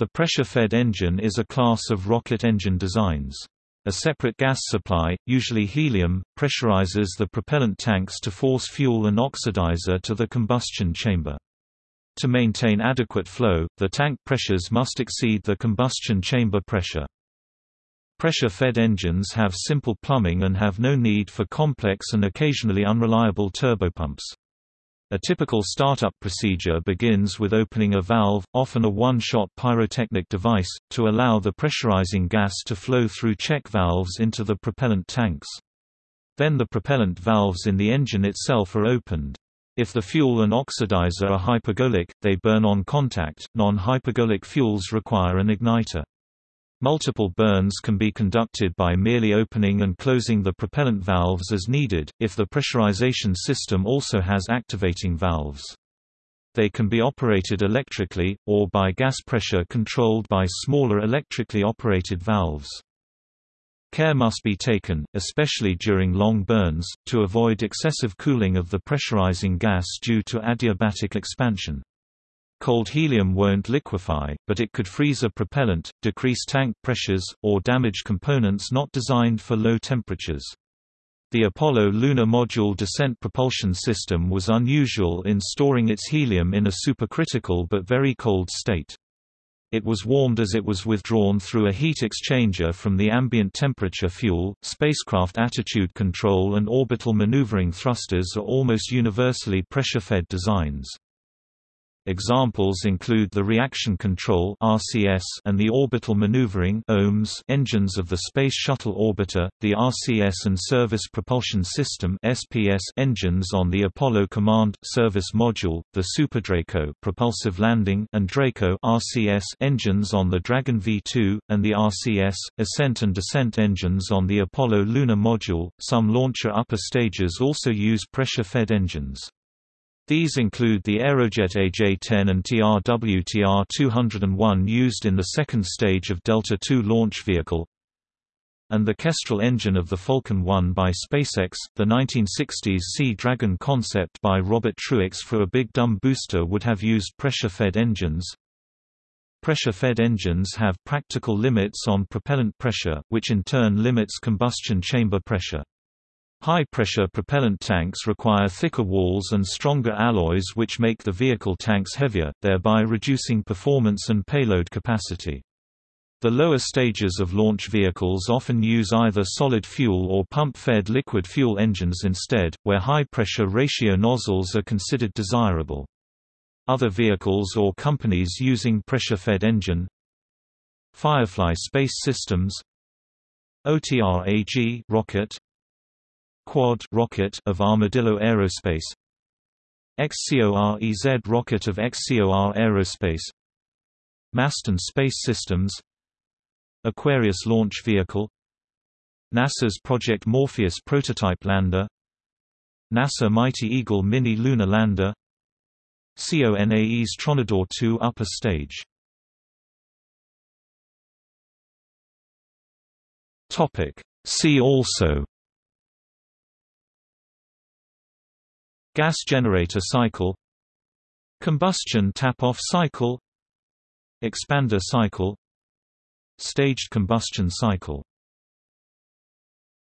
The pressure-fed engine is a class of rocket engine designs. A separate gas supply, usually helium, pressurizes the propellant tanks to force fuel and oxidizer to the combustion chamber. To maintain adequate flow, the tank pressures must exceed the combustion chamber pressure. Pressure-fed engines have simple plumbing and have no need for complex and occasionally unreliable turbopumps. A typical startup procedure begins with opening a valve, often a one-shot pyrotechnic device, to allow the pressurizing gas to flow through check valves into the propellant tanks. Then the propellant valves in the engine itself are opened. If the fuel and oxidizer are hypergolic, they burn on contact. Non-hypergolic fuels require an igniter. Multiple burns can be conducted by merely opening and closing the propellant valves as needed, if the pressurization system also has activating valves. They can be operated electrically, or by gas pressure controlled by smaller electrically operated valves. Care must be taken, especially during long burns, to avoid excessive cooling of the pressurizing gas due to adiabatic expansion. Cold helium won't liquefy, but it could freeze a propellant, decrease tank pressures, or damage components not designed for low temperatures. The Apollo Lunar Module descent propulsion system was unusual in storing its helium in a supercritical but very cold state. It was warmed as it was withdrawn through a heat exchanger from the ambient temperature fuel. Spacecraft attitude control and orbital maneuvering thrusters are almost universally pressure-fed designs. Examples include the reaction control (RCS) and the orbital maneuvering (OMS) engines of the Space Shuttle Orbiter, the RCS and Service Propulsion System (SPS) engines on the Apollo Command Service Module, the SuperDraco propulsive landing and Draco (RCS) engines on the Dragon V2 and the RCS ascent and descent engines on the Apollo Lunar Module. Some launcher upper stages also use pressure-fed engines. These include the Aerojet AJ-10 and TRW-TR-201 used in the second stage of Delta II launch vehicle, and the Kestrel engine of the Falcon 1 by SpaceX. The 1960s Sea Dragon concept by Robert Truax for a big dumb booster would have used pressure-fed engines. Pressure-fed engines have practical limits on propellant pressure, which in turn limits combustion chamber pressure. High-pressure propellant tanks require thicker walls and stronger alloys which make the vehicle tanks heavier, thereby reducing performance and payload capacity. The lower stages of launch vehicles often use either solid fuel or pump-fed liquid fuel engines instead, where high-pressure ratio nozzles are considered desirable. Other vehicles or companies using pressure-fed engine Firefly Space Systems OTRAG rocket Quad rocket of Armadillo Aerospace. XCOREZ rocket of XCOR Aerospace. Masten Space Systems. Aquarius launch vehicle. NASA's Project Morpheus prototype lander. NASA Mighty Eagle mini lunar lander. CONAE's Tronador 2 upper stage. See also Gas generator cycle Combustion tap-off cycle Expander cycle Staged combustion cycle